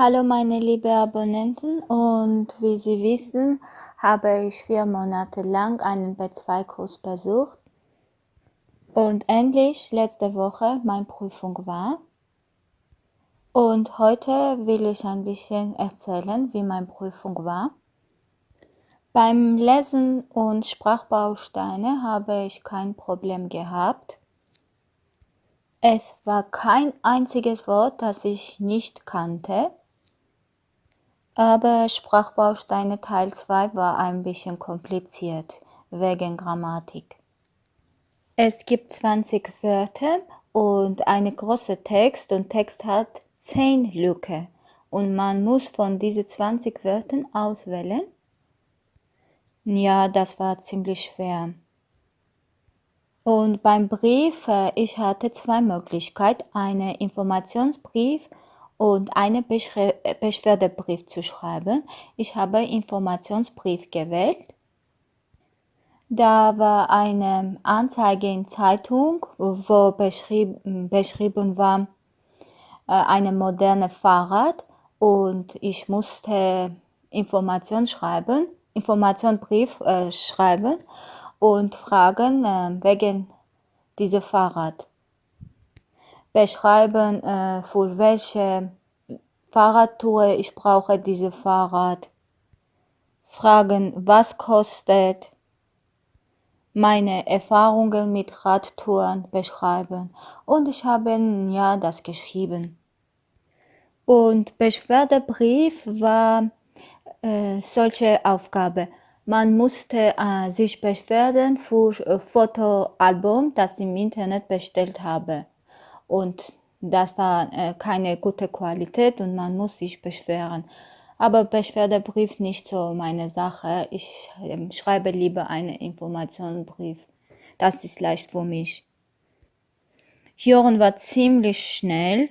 Hallo meine lieben Abonnenten und wie Sie wissen, habe ich vier Monate lang einen B2-Kurs besucht und endlich letzte Woche meine Prüfung war. Und heute will ich ein bisschen erzählen, wie meine Prüfung war. Beim Lesen und Sprachbausteine habe ich kein Problem gehabt. Es war kein einziges Wort, das ich nicht kannte. Aber Sprachbausteine Teil 2 war ein bisschen kompliziert, wegen Grammatik. Es gibt 20 Wörter und eine große Text und Text hat 10 Lücke und man muss von diesen 20 Wörtern auswählen. Ja, das war ziemlich schwer. Und beim Brief, äh, ich hatte zwei Möglichkeiten, einen Informationsbrief und einen Beschwerdebrief zu schreiben. Ich habe Informationsbrief gewählt. Da war eine Anzeige in Zeitung, wo beschrieben, beschrieben war, äh, eine moderne Fahrrad und ich musste Information schreiben, Informationsbrief äh, schreiben und fragen äh, wegen diesem Fahrrad beschreiben, äh, für welche Fahrradtour ich brauche dieses Fahrrad, fragen, was kostet, meine Erfahrungen mit Radtouren beschreiben und ich habe ja das geschrieben. Und Beschwerdebrief war äh, solche Aufgabe. Man musste äh, sich beschweren für ein Fotoalbum, das ich im Internet bestellt habe und das war äh, keine gute Qualität und man muss sich beschweren. Aber Beschwerdebrief nicht so meine Sache. Ich äh, schreibe lieber einen Informationsbrief. Das ist leicht für mich. Hören war ziemlich schnell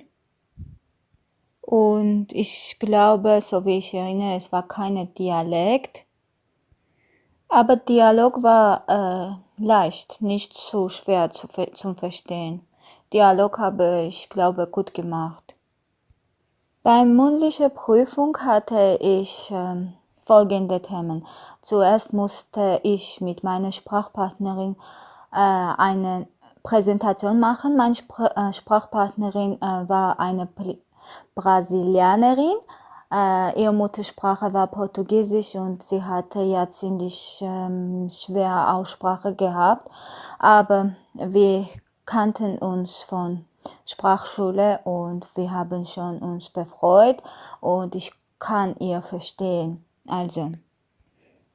und ich glaube, so wie ich erinnere, es war kein Dialekt. Aber Dialog war äh, leicht, nicht so schwer zu, zum Verstehen. Dialog habe ich, glaube, gut gemacht. Beim mündlichen Prüfung hatte ich äh, folgende Themen. Zuerst musste ich mit meiner Sprachpartnerin äh, eine Präsentation machen. Meine Spr äh, Sprachpartnerin äh, war eine Brasilianerin. Äh, ihre Muttersprache war Portugiesisch und sie hatte ja ziemlich ähm, schwer Aussprache gehabt. Aber wir kannten uns von Sprachschule und wir haben schon uns befreut und ich kann ihr verstehen. Also,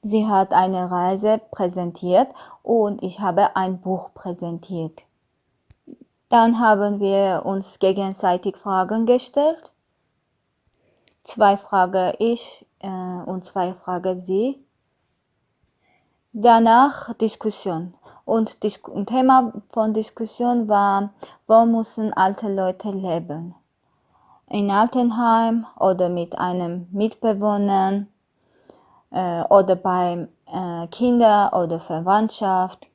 sie hat eine Reise präsentiert und ich habe ein Buch präsentiert. Dann haben wir uns gegenseitig Fragen gestellt. Zwei Fragen ich äh, und zwei Fragen sie. Danach Diskussion. Und das Thema von Diskussion war, wo müssen alte Leute leben? In Altenheim oder mit einem Mitbewohner äh, oder bei äh, Kinder oder Verwandtschaft.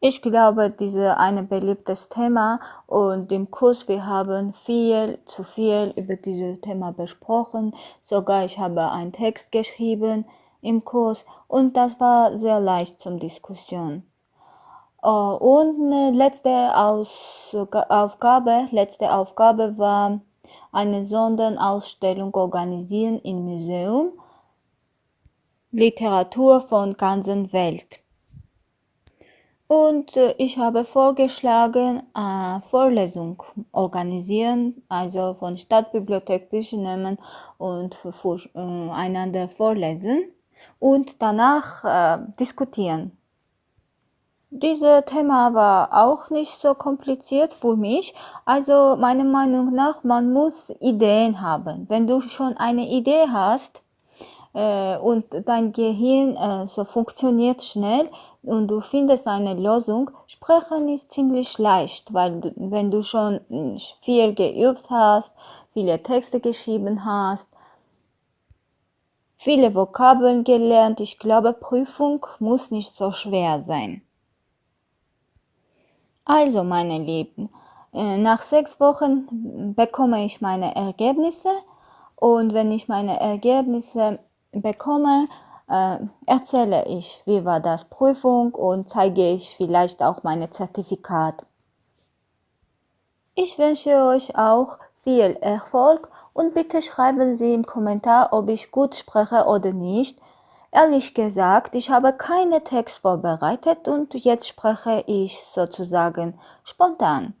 Ich glaube, dieses ist ein beliebtes Thema und im Kurs wir haben viel zu viel über dieses Thema besprochen. Sogar ich habe einen Text geschrieben im Kurs und das war sehr leicht zum Diskussion. Äh, und letzte Aufgabe, letzte Aufgabe war eine Sonderausstellung organisieren im Museum Literatur von ganzen Welt. Und äh, ich habe vorgeschlagen, eine Vorlesung organisieren, also von Stadtbibliothek Bücher nehmen und voreinander äh, vorlesen und danach äh, diskutieren. Dieses Thema war auch nicht so kompliziert für mich. Also meiner Meinung nach, man muss Ideen haben. Wenn du schon eine Idee hast äh, und dein Gehirn äh, so funktioniert schnell und du findest eine Lösung, sprechen ist ziemlich leicht, weil du, wenn du schon hm, viel geübt hast, viele Texte geschrieben hast, viele Vokabeln gelernt, ich glaube, Prüfung muss nicht so schwer sein. Also, meine Lieben, äh, nach sechs Wochen bekomme ich meine Ergebnisse Und wenn ich meine Ergebnisse bekomme, äh, erzähle ich, wie war das Prüfung und zeige ich vielleicht auch meine Zertifikat. Ich wünsche euch auch viel Erfolg und bitte schreiben Sie im Kommentar, ob ich gut spreche oder nicht. Ehrlich gesagt, ich habe keine Text vorbereitet und jetzt spreche ich sozusagen spontan.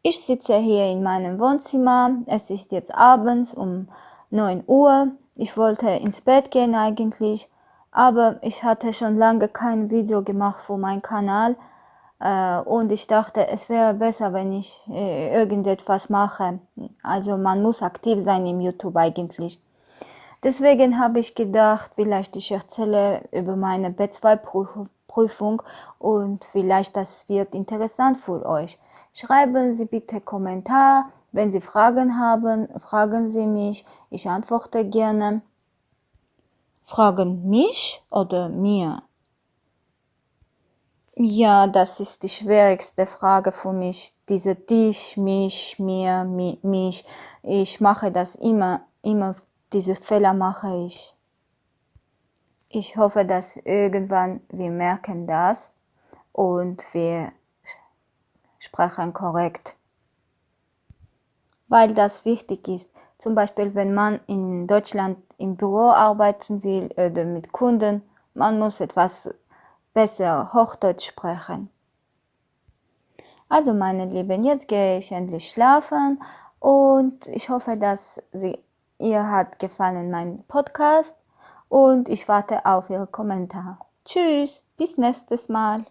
Ich sitze hier in meinem Wohnzimmer. Es ist jetzt abends um 9 Uhr. Ich wollte ins Bett gehen eigentlich, aber ich hatte schon lange kein Video gemacht für meinen Kanal äh, und ich dachte, es wäre besser, wenn ich äh, irgendetwas mache. Also man muss aktiv sein im YouTube eigentlich. Deswegen habe ich gedacht, vielleicht ich erzähle über meine B2-Prüfung und vielleicht das wird interessant für euch. Schreiben Sie bitte Kommentar. Wenn Sie Fragen haben, fragen Sie mich. Ich antworte gerne. Fragen mich oder mir? Ja, das ist die schwierigste Frage für mich. Diese dich, mich, mir, mi, mich. Ich mache das immer, immer, diese Fehler mache ich. Ich hoffe, dass irgendwann wir merken das und wir sprechen korrekt. Weil das wichtig ist. Zum Beispiel, wenn man in Deutschland im Büro arbeiten will oder mit Kunden, man muss etwas besser Hochdeutsch sprechen. Also meine Lieben, jetzt gehe ich endlich schlafen und ich hoffe, dass Sie, ihr hat gefallen mein Podcast und ich warte auf Ihre Kommentare. Tschüss, bis nächstes Mal.